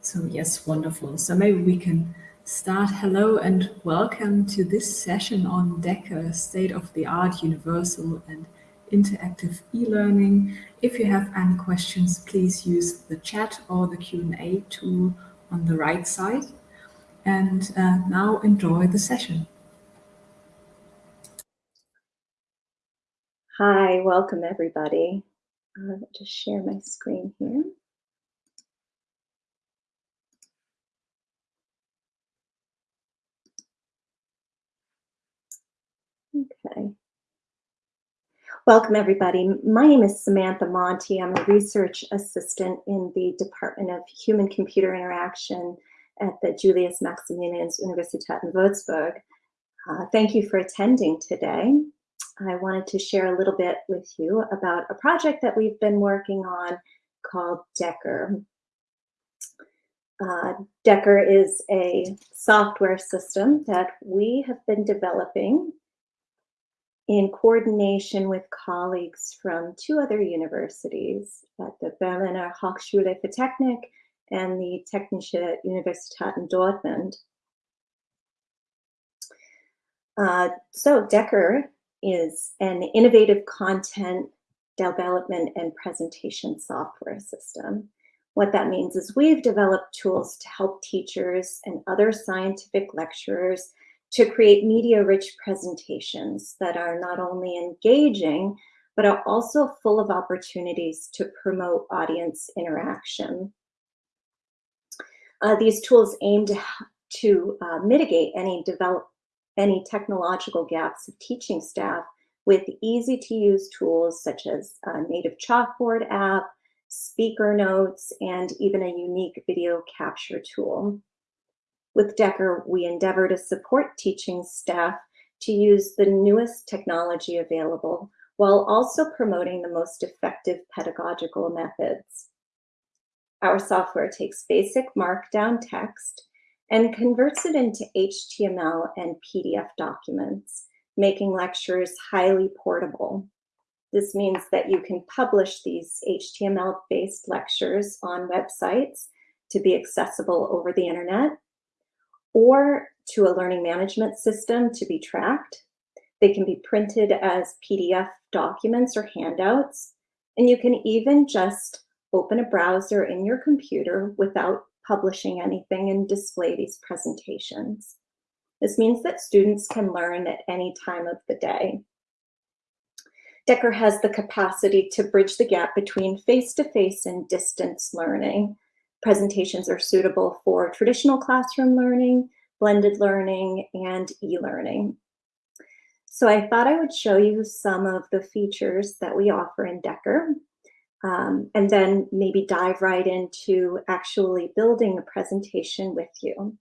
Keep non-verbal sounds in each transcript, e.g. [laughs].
So yes, wonderful. So maybe we can start. Hello and welcome to this session on Decker, state-of-the-art universal and interactive e-learning. If you have any questions, please use the chat or the Q&A tool on the right side. And uh, now enjoy the session. Hi, welcome everybody. Uh, just share my screen here. Okay. Welcome everybody. My name is Samantha Monty. I'm a research assistant in the Department of Human-Computer Interaction at the Julius Maximilians Universität in Würzburg. Uh, thank you for attending today. I wanted to share a little bit with you about a project that we've been working on called Decker. Uh, Decker is a software system that we have been developing in coordination with colleagues from two other universities at the Berliner Hochschule für Technik and the Technische Universität in Dortmund. Uh, so Decker is an innovative content development and presentation software system. What that means is we've developed tools to help teachers and other scientific lecturers to create media-rich presentations that are not only engaging, but are also full of opportunities to promote audience interaction. Uh, these tools aim to, to uh, mitigate any develop, any technological gaps of teaching staff with easy to use tools such as a native chalkboard app, speaker notes, and even a unique video capture tool. With Decker, we endeavor to support teaching staff to use the newest technology available while also promoting the most effective pedagogical methods. Our software takes basic markdown text and converts it into HTML and PDF documents, making lectures highly portable. This means that you can publish these HTML-based lectures on websites to be accessible over the internet or to a learning management system to be tracked. They can be printed as PDF documents or handouts, and you can even just open a browser in your computer without publishing anything and display these presentations. This means that students can learn at any time of the day. Decker has the capacity to bridge the gap between face-to-face -face and distance learning. Presentations are suitable for traditional classroom learning, blended learning, and e-learning. So I thought I would show you some of the features that we offer in Decker um, and then maybe dive right into actually building a presentation with you.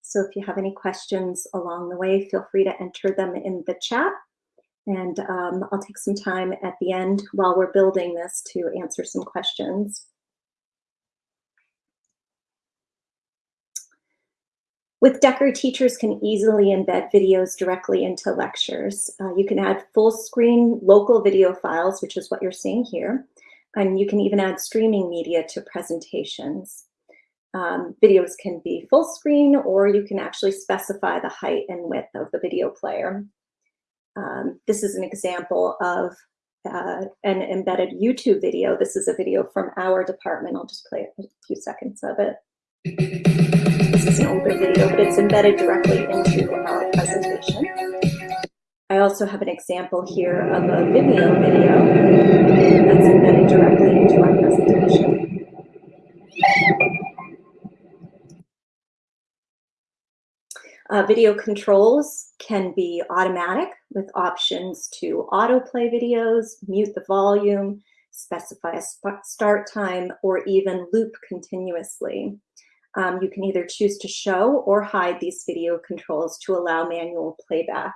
So if you have any questions along the way, feel free to enter them in the chat. And um, I'll take some time at the end while we're building this to answer some questions. With Decker, teachers can easily embed videos directly into lectures. Uh, you can add full screen local video files, which is what you're seeing here. And you can even add streaming media to presentations. Um, videos can be full screen or you can actually specify the height and width of the video player. Um, this is an example of uh, an embedded YouTube video. This is a video from our department. I'll just play a few seconds of it. [laughs] An older video, but it's embedded directly into our presentation. I also have an example here of a Vimeo video that's embedded directly into our presentation. Uh, video controls can be automatic with options to autoplay videos, mute the volume, specify a start time, or even loop continuously. Um, you can either choose to show or hide these video controls to allow manual playback.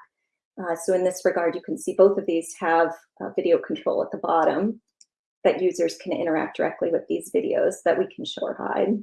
Uh, so in this regard, you can see both of these have video control at the bottom that users can interact directly with these videos that we can show or hide.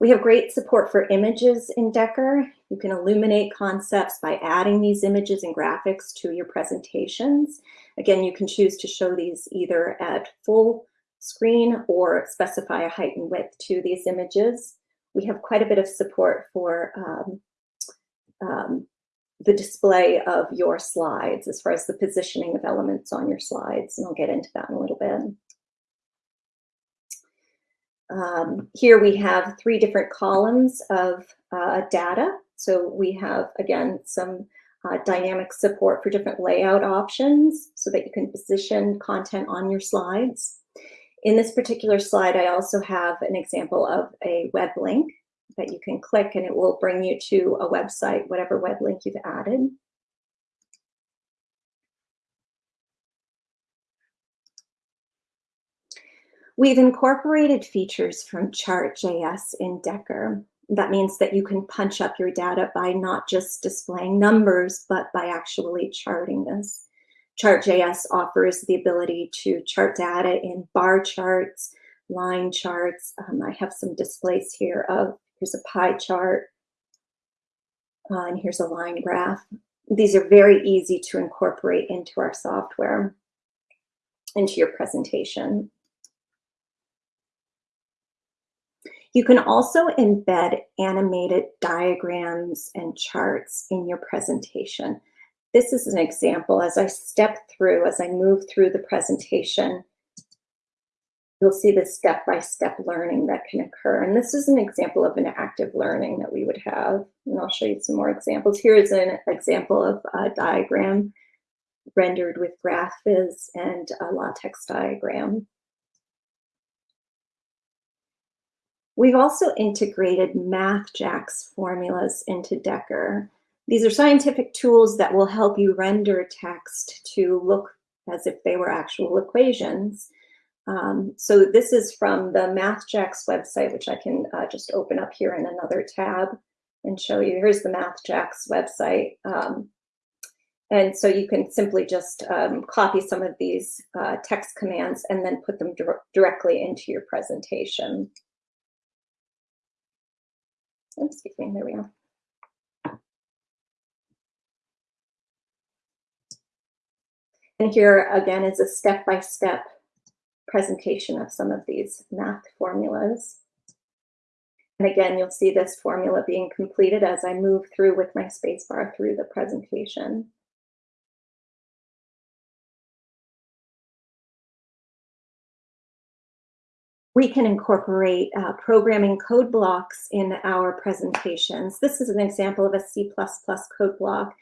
We have great support for images in Decker. You can illuminate concepts by adding these images and graphics to your presentations. Again, you can choose to show these either at full screen or specify a height and width to these images. We have quite a bit of support for um, um, the display of your slides as far as the positioning of elements on your slides, and I'll get into that in a little bit. Um, here we have three different columns of uh, data. So we have, again, some uh, dynamic support for different layout options so that you can position content on your slides. In this particular slide, I also have an example of a web link that you can click and it will bring you to a website, whatever web link you've added. We've incorporated features from Chart.js in Decker. That means that you can punch up your data by not just displaying numbers, but by actually charting this. Chart.js offers the ability to chart data in bar charts, line charts. Um, I have some displays here of, here's a pie chart, uh, and here's a line graph. These are very easy to incorporate into our software, into your presentation. You can also embed animated diagrams and charts in your presentation. This is an example as I step through, as I move through the presentation, you'll see the step-by-step -step learning that can occur. And this is an example of an active learning that we would have. And I'll show you some more examples. Here is an example of a diagram rendered with GraphViz and a LaTeX diagram. We've also integrated MathJax formulas into Decker. These are scientific tools that will help you render text to look as if they were actual equations. Um, so this is from the MathJax website, which I can uh, just open up here in another tab and show you. Here's the MathJax website. Um, and so you can simply just um, copy some of these uh, text commands and then put them directly into your presentation excuse me, there we go. And here again is a step-by-step -step presentation of some of these math formulas. And again, you'll see this formula being completed as I move through with my spacebar through the presentation. we can incorporate uh, programming code blocks in our presentations. This is an example of a C++ code block.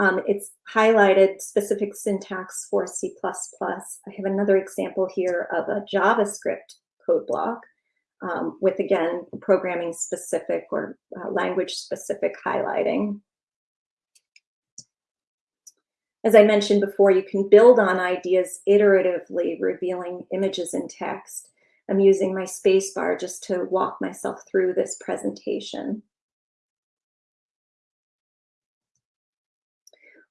Um, it's highlighted specific syntax for C++. I have another example here of a JavaScript code block um, with, again, programming specific or uh, language specific highlighting. As I mentioned before, you can build on ideas iteratively, revealing images and text. I'm using my spacebar just to walk myself through this presentation.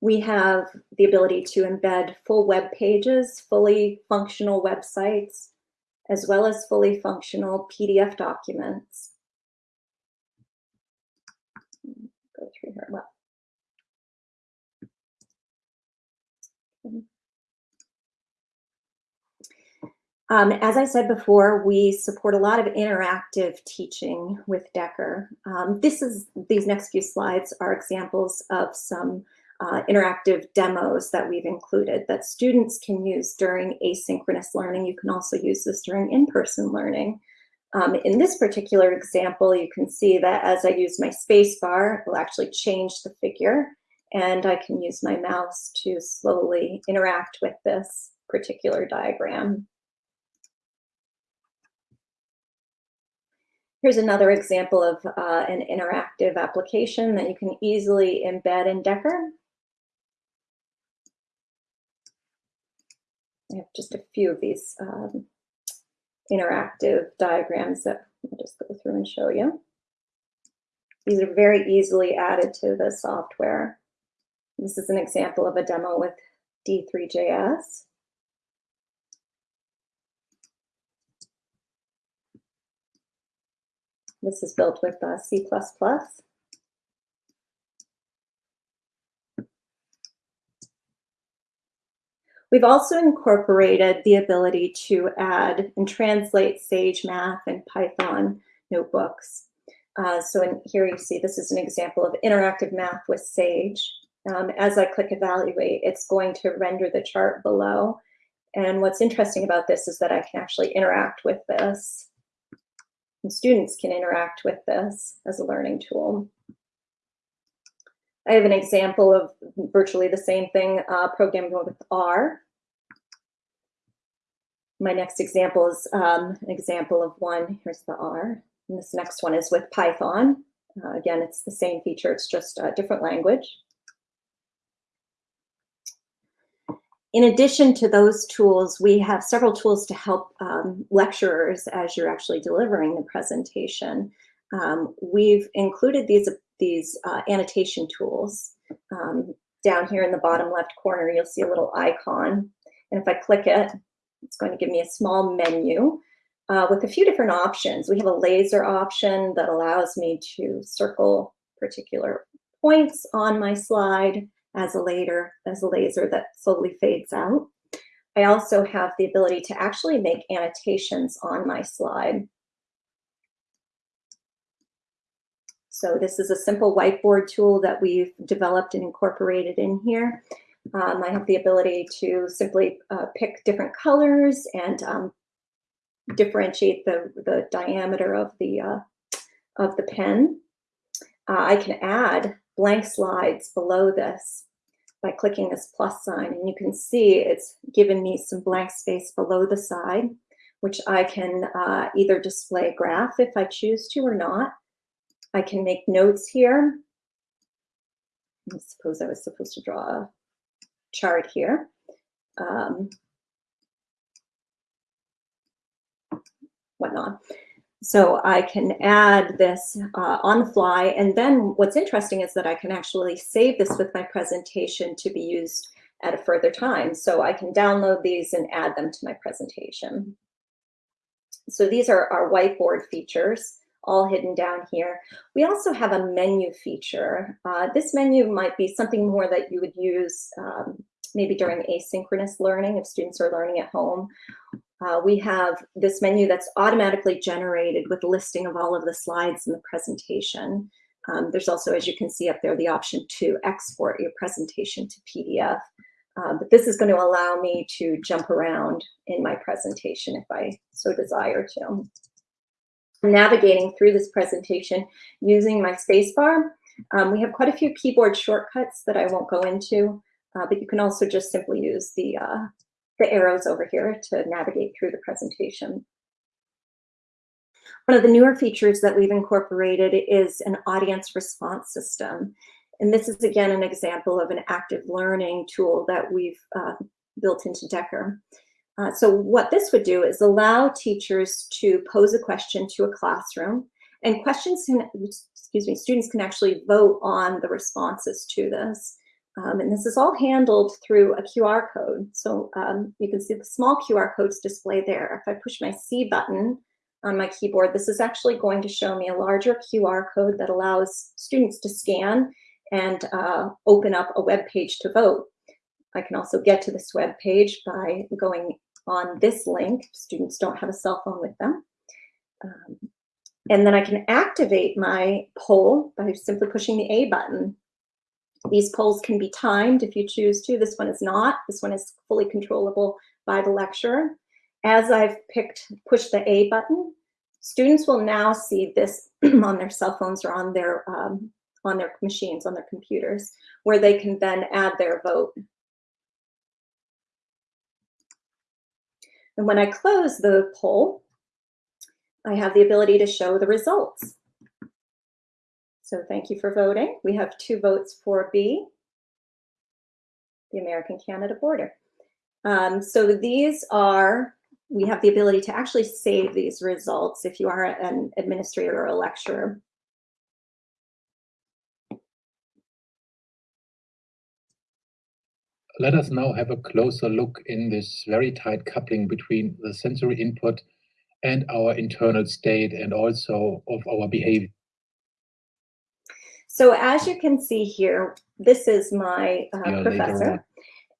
We have the ability to embed full web pages, fully functional websites, as well as fully functional PDF documents. Go through here. Well, Um, as I said before, we support a lot of interactive teaching with Decker. Um, this is these next few slides are examples of some uh, interactive demos that we've included that students can use during asynchronous learning. You can also use this during in-person learning. Um, in this particular example, you can see that as I use my space bar, it will actually change the figure and I can use my mouse to slowly interact with this particular diagram. Here's another example of uh, an interactive application that you can easily embed in Decker. I have just a few of these um, interactive diagrams that I'll just go through and show you. These are very easily added to the software. This is an example of a demo with D3JS. This is built with uh, C++. We've also incorporated the ability to add and translate Sage Math and Python notebooks. Uh, so in here you see this is an example of interactive math with Sage. Um, as I click evaluate, it's going to render the chart below. And what's interesting about this is that I can actually interact with this. And students can interact with this as a learning tool. I have an example of virtually the same thing uh, programming with R. My next example is um, an example of one. Here's the R. And this next one is with Python. Uh, again, it's the same feature, it's just a different language. In addition to those tools, we have several tools to help um, lecturers as you're actually delivering the presentation. Um, we've included these, these uh, annotation tools. Um, down here in the bottom left corner, you'll see a little icon. And if I click it, it's going to give me a small menu uh, with a few different options. We have a laser option that allows me to circle particular points on my slide as a later as a laser that slowly fades out. I also have the ability to actually make annotations on my slide. So this is a simple whiteboard tool that we've developed and incorporated in here. Um, I have the ability to simply uh, pick different colors and um, differentiate the, the diameter of the, uh, of the pen. Uh, I can add blank slides below this by clicking this plus sign. And you can see it's given me some blank space below the side, which I can uh, either display a graph if I choose to or not. I can make notes here. I suppose I was supposed to draw a chart here. Um, whatnot. So I can add this uh, on the fly. And then what's interesting is that I can actually save this with my presentation to be used at a further time. So I can download these and add them to my presentation. So these are our whiteboard features all hidden down here. We also have a menu feature. Uh, this menu might be something more that you would use um, maybe during asynchronous learning if students are learning at home uh, we have this menu that's automatically generated with listing of all of the slides in the presentation. Um, there's also, as you can see up there, the option to export your presentation to PDF. Uh, but this is going to allow me to jump around in my presentation if I so desire to. Navigating through this presentation using my spacebar, um, we have quite a few keyboard shortcuts that I won't go into, uh, but you can also just simply use the uh, the arrows over here to navigate through the presentation. One of the newer features that we've incorporated is an audience response system. And this is, again, an example of an active learning tool that we've uh, built into Decker. Uh, so what this would do is allow teachers to pose a question to a classroom and questions can, excuse me, students can actually vote on the responses to this. Um, and this is all handled through a QR code. So um, you can see the small QR codes display there. If I push my C button on my keyboard, this is actually going to show me a larger QR code that allows students to scan and uh, open up a web page to vote. I can also get to this web page by going on this link. Students don't have a cell phone with them. Um, and then I can activate my poll by simply pushing the A button these polls can be timed if you choose to. This one is not. This one is fully controllable by the lecturer. As I've picked, push the A button, students will now see this [clears throat] on their cell phones or on their um, on their machines, on their computers, where they can then add their vote. And when I close the poll, I have the ability to show the results. So thank you for voting. We have two votes for B, the American-Canada border. Um, so these are, we have the ability to actually save these results if you are an administrator or a lecturer. Let us now have a closer look in this very tight coupling between the sensory input and our internal state and also of our behavior. So as you can see here, this is my uh, professor.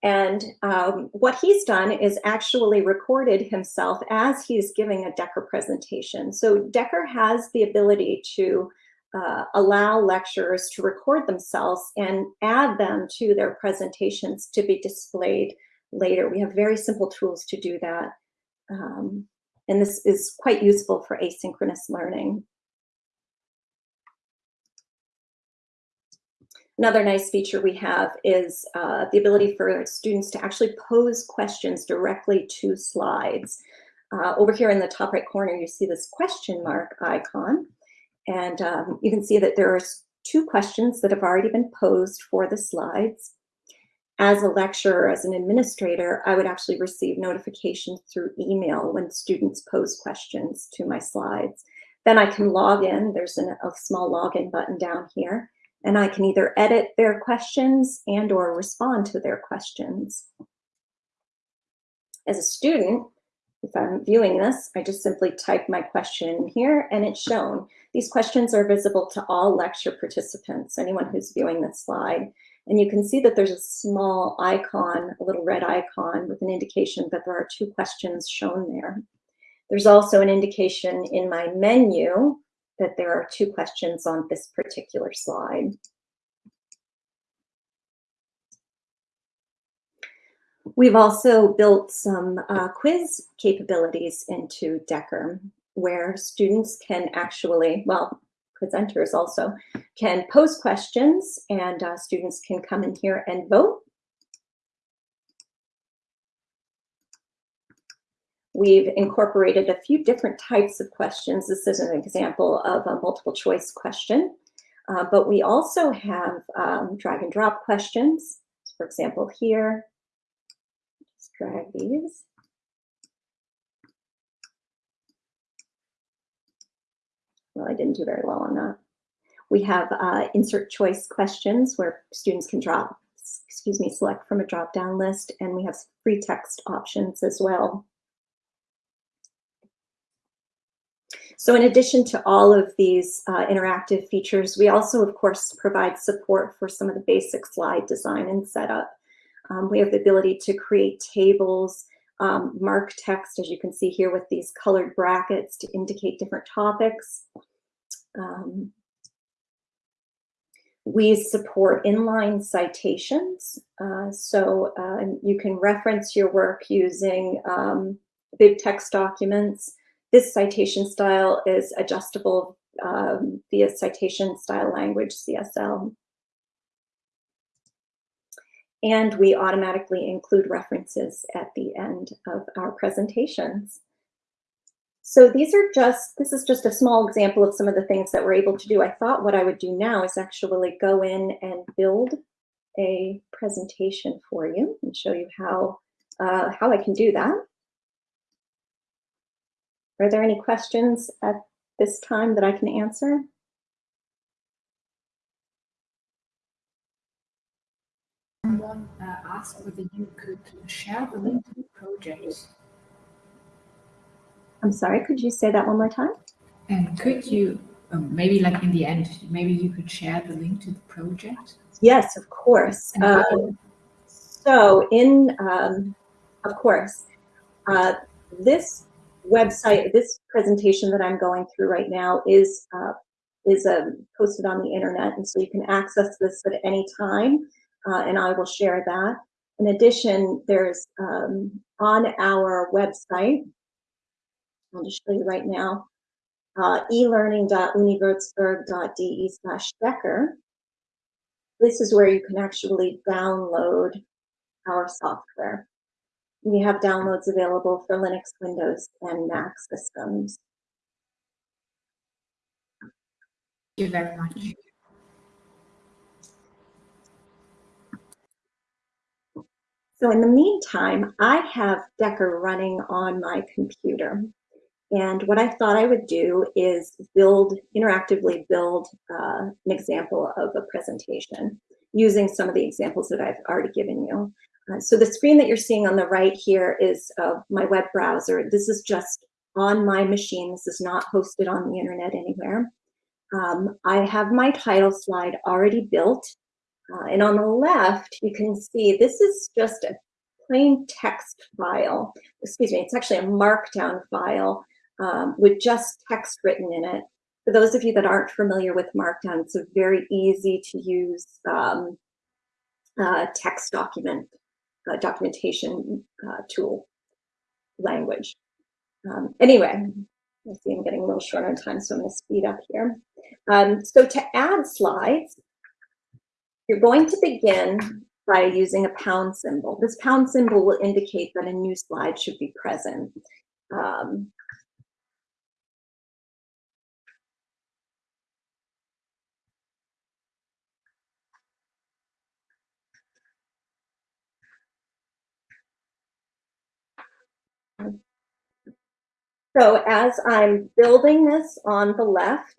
And um, what he's done is actually recorded himself as he's giving a Decker presentation. So Decker has the ability to uh, allow lecturers to record themselves and add them to their presentations to be displayed later. We have very simple tools to do that. Um, and this is quite useful for asynchronous learning. Another nice feature we have is uh, the ability for students to actually pose questions directly to slides. Uh, over here in the top right corner, you see this question mark icon. And um, you can see that there are two questions that have already been posed for the slides. As a lecturer, as an administrator, I would actually receive notifications through email when students pose questions to my slides. Then I can log in. There's an, a small login button down here and I can either edit their questions and or respond to their questions. As a student, if I'm viewing this, I just simply type my question here and it's shown. These questions are visible to all lecture participants, anyone who's viewing this slide. And you can see that there's a small icon, a little red icon with an indication that there are two questions shown there. There's also an indication in my menu that there are two questions on this particular slide. We've also built some uh, quiz capabilities into Decker where students can actually, well, presenters also can pose questions and uh, students can come in here and vote We've incorporated a few different types of questions. This is an example of a multiple choice question, uh, but we also have um, drag and drop questions. For example, here, drag these. Well, I didn't do very well on that. We have uh, insert choice questions where students can drop, excuse me, select from a drop down list, and we have free text options as well. So in addition to all of these uh, interactive features, we also, of course, provide support for some of the basic slide design and setup. Um, we have the ability to create tables, um, mark text, as you can see here with these colored brackets to indicate different topics. Um, we support inline citations. Uh, so uh, you can reference your work using um, BibTeX documents. This citation style is adjustable um, via citation style language, CSL. And we automatically include references at the end of our presentations. So these are just, this is just a small example of some of the things that we're able to do. I thought what I would do now is actually go in and build a presentation for you and show you how, uh, how I can do that. Are there any questions at this time that I can answer? Someone uh, asked whether you could share the link to the project. I'm sorry, could you say that one more time? And could you, um, maybe like in the end, maybe you could share the link to the project? Yes, of course. Um, so in, um, of course, uh, this website, this presentation that I'm going through right now is uh, is um, posted on the internet, and so you can access this at any time, uh, and I will share that. In addition, there's um, on our website, I'll just show you right now, uh, elearning.uniwurzburg.de slash Decker. This is where you can actually download our software. We have downloads available for Linux, Windows, and Mac systems. Thank you very much. So in the meantime, I have Decker running on my computer. And what I thought I would do is build, interactively build uh, an example of a presentation using some of the examples that I've already given you. Uh, so the screen that you're seeing on the right here is uh, my web browser. This is just on my machine. This is not hosted on the internet anywhere. Um, I have my title slide already built. Uh, and on the left, you can see this is just a plain text file. Excuse me, it's actually a markdown file um, with just text written in it. For those of you that aren't familiar with Markdown, it's a very easy to use um, uh, text document uh, documentation uh, tool language. Um, anyway, I see I'm getting a little short on time, so I'm going to speed up here. Um, so to add slides, you're going to begin by using a pound symbol. This pound symbol will indicate that a new slide should be present. Um, So as I'm building this on the left,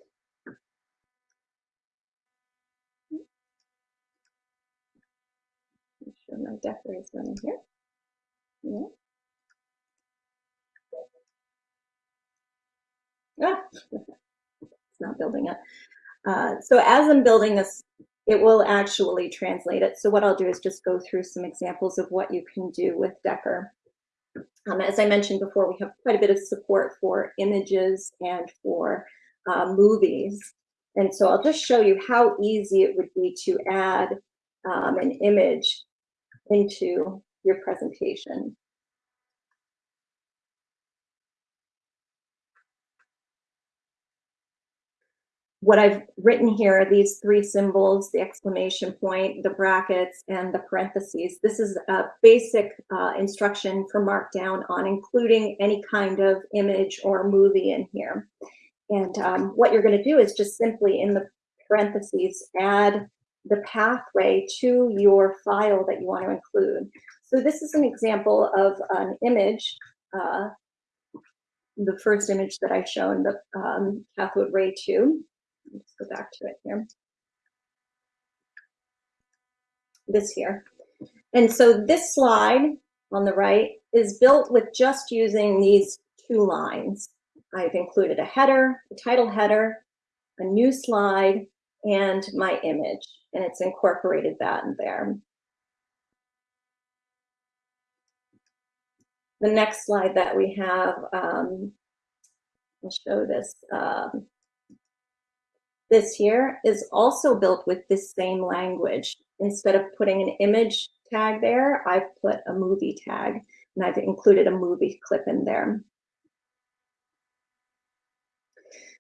my decker is running here. Yeah. Ah, it's not building it. Uh, so as I'm building this, it will actually translate it. So what I'll do is just go through some examples of what you can do with Decker. Um, as I mentioned before, we have quite a bit of support for images and for uh, movies. And so I'll just show you how easy it would be to add um, an image into your presentation. what I've written here, are these three symbols, the exclamation point, the brackets, and the parentheses, this is a basic uh, instruction for Markdown on including any kind of image or movie in here. And um, what you're gonna do is just simply in the parentheses, add the pathway to your file that you want to include. So this is an example of an image, uh, the first image that I've shown, the um, cathode ray tube. Let's go back to it here. This here. And so this slide on the right is built with just using these two lines. I've included a header, a title header, a new slide, and my image, and it's incorporated that in there. The next slide that we have, um, I'll show this. Um, this here is also built with this same language. Instead of putting an image tag there, I've put a movie tag and I've included a movie clip in there.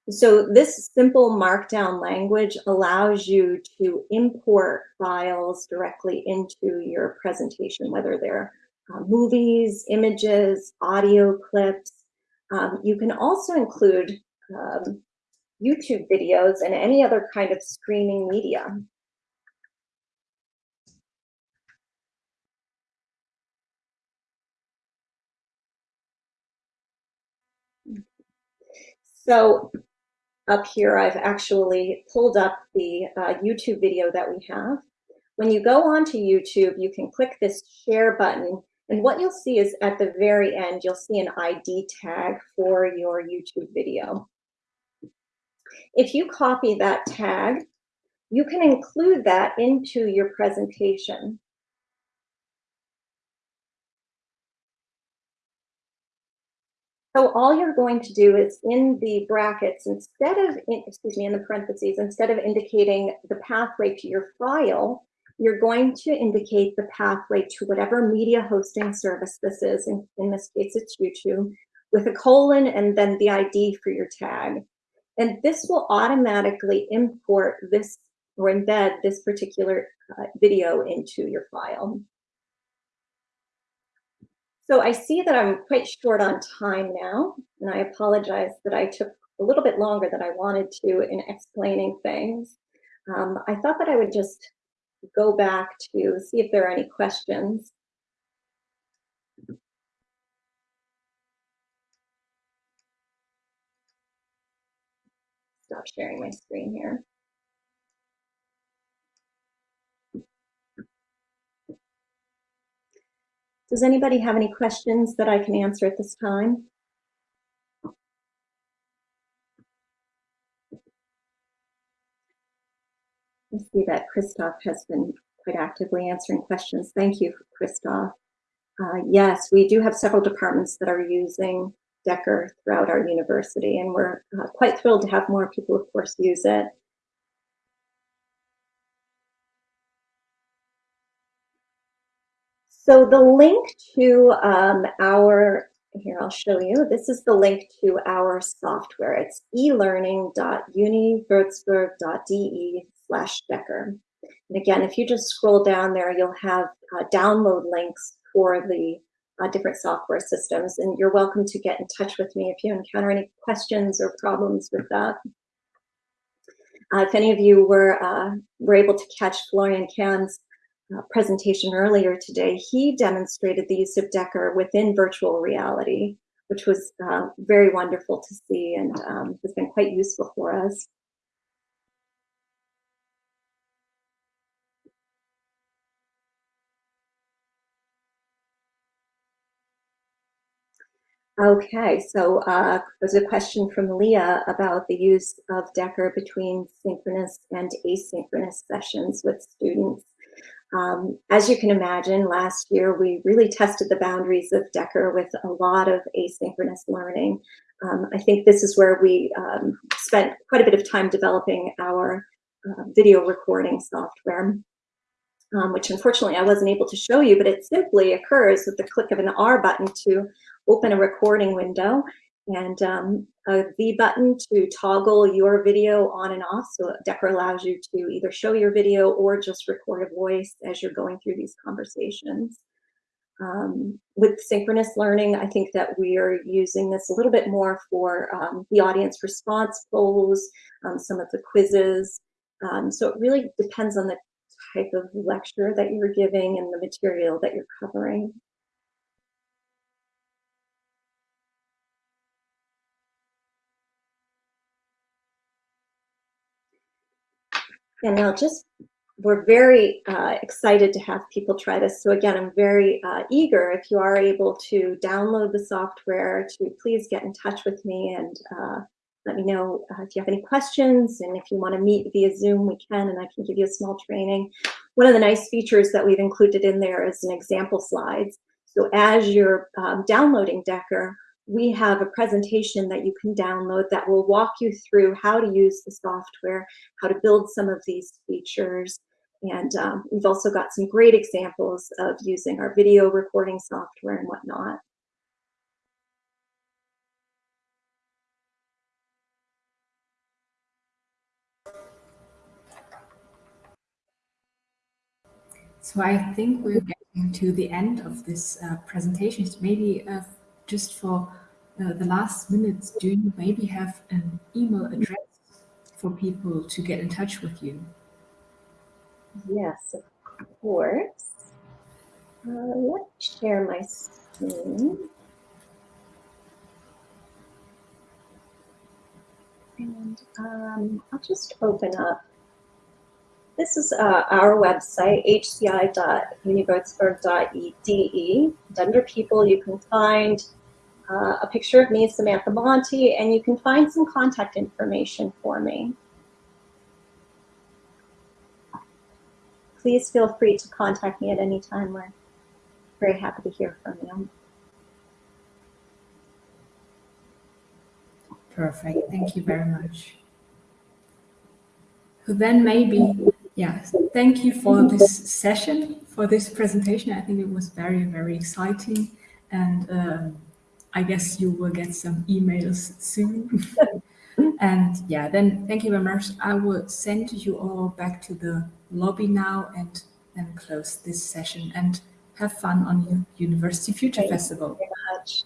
So this simple markdown language allows you to import files directly into your presentation, whether they're uh, movies, images, audio clips. Um, you can also include um, YouTube videos, and any other kind of streaming media. So up here, I've actually pulled up the uh, YouTube video that we have. When you go onto YouTube, you can click this share button. And what you'll see is at the very end, you'll see an ID tag for your YouTube video. If you copy that tag, you can include that into your presentation. So all you're going to do is in the brackets, instead of, excuse me, in the parentheses, instead of indicating the pathway to your file, you're going to indicate the pathway to whatever media hosting service this is. In, in this case, it's YouTube, with a colon and then the ID for your tag. And this will automatically import this or embed this particular uh, video into your file. So I see that I'm quite short on time now, and I apologize that I took a little bit longer than I wanted to in explaining things. Um, I thought that I would just go back to see if there are any questions. stop sharing my screen here. Does anybody have any questions that I can answer at this time? I see that Christoph has been quite actively answering questions. Thank you, Christoph. Uh, yes, we do have several departments that are using Decker throughout our university, and we're uh, quite thrilled to have more people, of course, use it. So the link to um, our, here I'll show you, this is the link to our software. It's elearning.uniwurzburg.de slash Decker. And again, if you just scroll down there, you'll have uh, download links for the uh, different software systems. And you're welcome to get in touch with me if you encounter any questions or problems with that. Uh, if any of you were, uh, were able to catch Florian Kern's presentation earlier today, he demonstrated the use of Decker within virtual reality, which was uh, very wonderful to see and um, has been quite useful for us. Okay, so uh, there's a question from Leah about the use of Decker between synchronous and asynchronous sessions with students. Um, as you can imagine, last year we really tested the boundaries of Decker with a lot of asynchronous learning. Um, I think this is where we um, spent quite a bit of time developing our uh, video recording software um, which unfortunately I wasn't able to show you, but it simply occurs with the click of an R button to open a recording window and um, a V button to toggle your video on and off. So Decker allows you to either show your video or just record a voice as you're going through these conversations. Um, with synchronous learning, I think that we are using this a little bit more for um, the audience response polls, um, some of the quizzes. Um, so it really depends on the type of lecture that you're giving and the material that you're covering. And now just, we're very uh, excited to have people try this. So again, I'm very uh, eager if you are able to download the software to please get in touch with me and uh, let me know uh, if you have any questions and if you want to meet via Zoom, we can, and I can give you a small training. One of the nice features that we've included in there is an example slides. So as you're um, downloading Decker, we have a presentation that you can download that will walk you through how to use the software, how to build some of these features. And um, we've also got some great examples of using our video recording software and whatnot. So I think we're getting to the end of this uh, presentation. Maybe uh, just for uh, the last minutes, do you maybe have an email address for people to get in touch with you? Yes, of course. Uh, let me share my screen. And um, I'll just open up this is uh, our website, hci.uniwurzburg.de. Under people, you can find uh, a picture of me, Samantha Monty, and you can find some contact information for me. Please feel free to contact me at any time. We're very happy to hear from you. Perfect. Thank you very much. then maybe Yes, thank you for this session, for this presentation. I think it was very, very exciting. And um, I guess you will get some emails soon. [laughs] and yeah, then thank you very much. I will send you all back to the lobby now and then close this session and have fun on your University Future thank Festival. You very much.